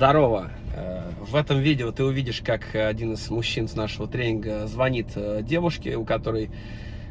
Здорово! Э, в этом видео ты увидишь, как один из мужчин с нашего тренинга звонит э, девушке, у которой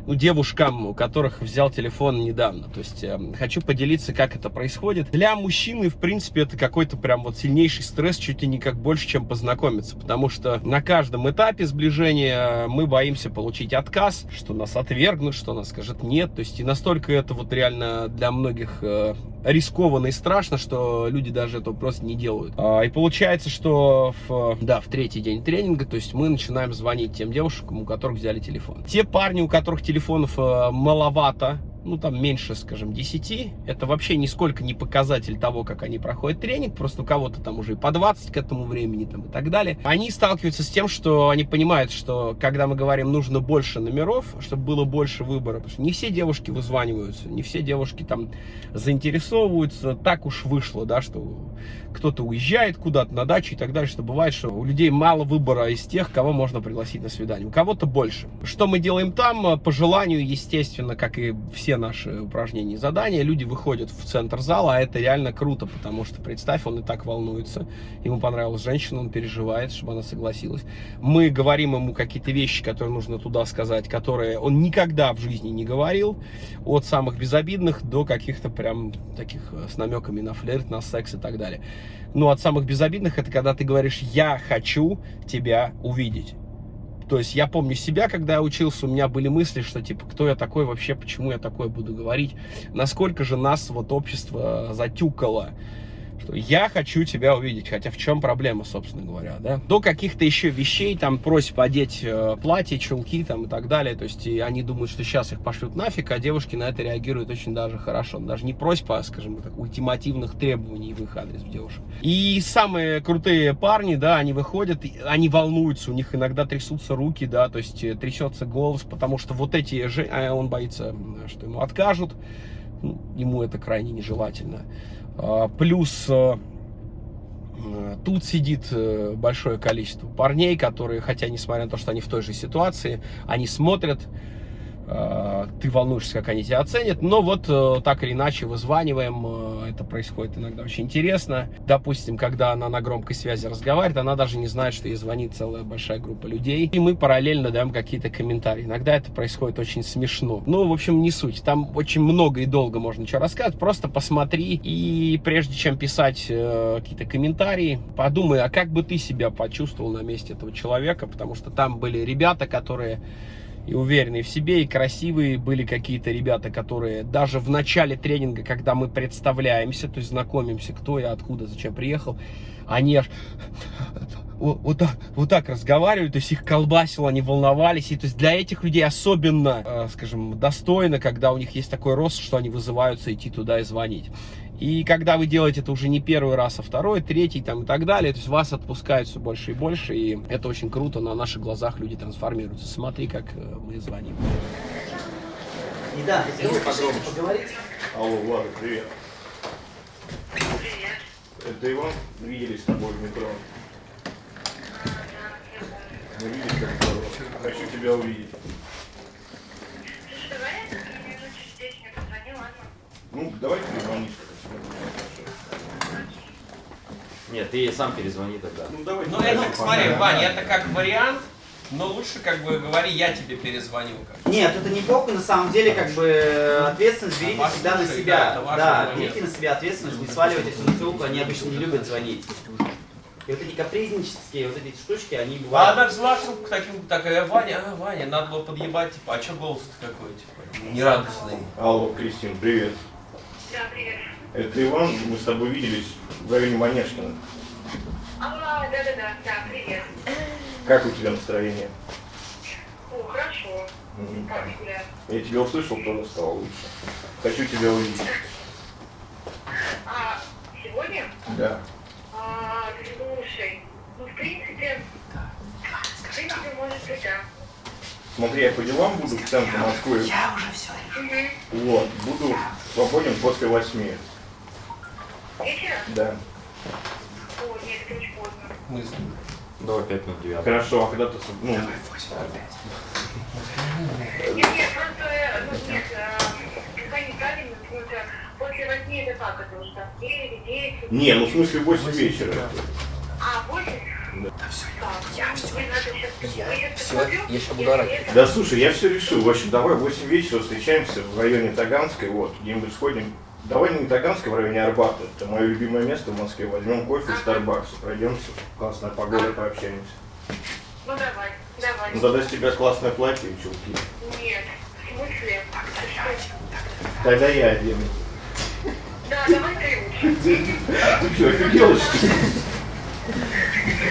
ну, девушкам, у которых взял телефон недавно. То есть э, хочу поделиться, как это происходит. Для мужчины, в принципе, это какой-то прям вот сильнейший стресс, чуть ли не как больше, чем познакомиться. Потому что на каждом этапе сближения мы боимся получить отказ, что нас отвергнут, что нас скажет нет. То есть и настолько это вот реально для многих э, рискованно и страшно, что люди даже этого просто не делают. А, и получается, что в, да, в третий день тренинга, то есть мы начинаем звонить тем девушкам, у которых взяли телефон. Те парни, у которых телефонов э, маловато, ну, там меньше, скажем, 10, это вообще нисколько не показатель того, как они проходят тренинг, просто у кого-то там уже и по 20 к этому времени там и так далее. Они сталкиваются с тем, что они понимают, что когда мы говорим, нужно больше номеров, чтобы было больше выбора, потому что не все девушки вызваниваются, не все девушки там заинтересовываются, так уж вышло, да, что кто-то уезжает куда-то на дачу и так далее, что бывает, что у людей мало выбора из тех, кого можно пригласить на свидание, у кого-то больше. Что мы делаем там? По желанию, естественно, как и все наши упражнения и задания, люди выходят в центр зала, а это реально круто, потому что, представь, он и так волнуется, ему понравилась женщина, он переживает, чтобы она согласилась. Мы говорим ему какие-то вещи, которые нужно туда сказать, которые он никогда в жизни не говорил, от самых безобидных до каких-то прям таких э, с намеками на флирт, на секс и так далее. Ну, от самых безобидных, это когда ты говоришь «я хочу тебя увидеть». То есть я помню себя, когда я учился, у меня были мысли, что типа, кто я такой вообще, почему я такое буду говорить, насколько же нас вот общество затюкало что я хочу тебя увидеть, хотя в чем проблема, собственно говоря, да? До каких-то еще вещей, там, просьб одеть э, платье, чулки, там, и так далее, то есть и они думают, что сейчас их пошлют нафиг, а девушки на это реагируют очень даже хорошо, даже не просьба, а, скажем так, ультимативных требований в их адрес девушек. И самые крутые парни, да, они выходят, они волнуются, у них иногда трясутся руки, да, то есть э, трясется голос, потому что вот эти же, а он боится, что ему откажут, ему это крайне нежелательно. А, плюс э, тут сидит э, большое количество парней, которые, хотя несмотря на то, что они в той же ситуации, они смотрят Э, ты волнуешься, как они тебя оценят, но вот э, так или иначе вызваниваем, э, это происходит иногда очень интересно. Допустим, когда она на громкой связи разговаривает, она даже не знает, что ей звонит целая большая группа людей, и мы параллельно даем какие-то комментарии. Иногда это происходит очень смешно. Ну, в общем, не суть, там очень много и долго можно что рассказать, просто посмотри, и прежде чем писать какие-то комментарии, подумай, а как бы ты себя почувствовал на месте этого человека, потому что там были ребята, которые и уверенные в себе, и красивые были какие-то ребята, которые даже в начале тренинга, когда мы представляемся, то есть знакомимся, кто я, откуда, зачем приехал, они аж вот, вот, так, вот так разговаривают, то есть их колбасило, они волновались, и то есть для этих людей особенно, э, скажем, достойно, когда у них есть такой рост, что они вызываются идти туда и звонить. И когда вы делаете это уже не первый раз, а второй, третий там и так далее, то есть вас отпускают все больше и больше, и это очень круто, на наших глазах люди трансформируются. Смотри, как э, мы звоним. И да, хотелось поговорить. Алло, Влада, привет. Привет. Это Иван. Виделись с тобой в метро. Мы виделись как здорово. Хочу тебя увидеть. Слушай, давай я минут через 10 мне позвони, ладно? Ну, давай ты звонишь. Нет, ты сам перезвони тогда. Ну, давай. Ну, это, смотри, Вань, это как вариант, но лучше как бы говори, я тебе перезвонил. Как. Нет, это неплохо, на самом деле, как бы ответственность берите А всегда на да, себя. Да, момент. берите на себя ответственность, не сваливайте все на телку, они обычно не любят звонить. И вот эти капризнические вот эти штучки, они А бывают... она взяла к таким, такая, Ваня, а, Ваня, надо было подъебать, типа, а что голос-то какой, типа, нерадостный. Алло, Кристин, привет. Да, привет. Это Иван. Мы с тобой виделись в районе Манежкина. А, да-да-да, да, привет. Как у тебя настроение? О, хорошо. Мгм. Как гуляю? Я тебя услышал, тоже стало лучше. Хочу тебя увидеть. А, сегодня? Да. А, слушай, ну, в принципе, в принципе, может быть, да. Смотри, я по делам буду в центре Москвы. Я уже все Угу. Вот, буду свободен после восьми. Вечером? Да. О, нет, это очень поздно. Мысли. Давай 5 минут 9. Хорошо, а когда ты... Ну, Нет, нет, просто, э, ну, нет, э, пока неправильно, потому что после восьми это как, это уже там девять, десять. не, ну в смысле 8 вечера. А, восемь? Да. Да все, я все, я, всё, я щас буду орать. Да слушай, я все решил. В общем, давай в 8 вечера встречаемся в районе Таганской. Вот, где-нибудь сходим. Давай не Таганской, в районе Арбата. Это мое любимое место в Москве. Возьмем кофе в Старбаксе, пройдемся. Классная погода, пообщаемся. Ну давай, давай. Ну тогда с тебя классное платье и чулки. Нет, в смысле? Тогда я одену. Да, давай ты лучше. Ты что, офигела, что ли? Нет, ну, ладно. Это сейчас серьезно или как бы... Я что-то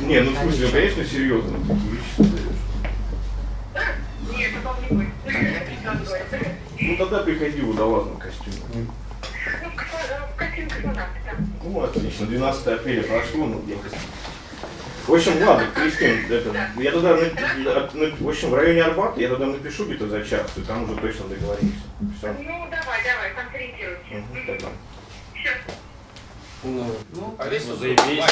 не ну в смысле, ну, конечно, серьезно. Нет, потом не будет. Ну тогда приходи в водолазном костюме. Ну, в костюме космонавта. Ну, отлично. 12 апреля прошло, ну, где В общем, ладно, Кристин, это, я туда, в общем, в районе Арбата я туда напишу где-то за час, и там уже точно договоримся. Все. Ну, давай, давай, там сориентируйся. Угу, тогда. Все. Ну, Заебись.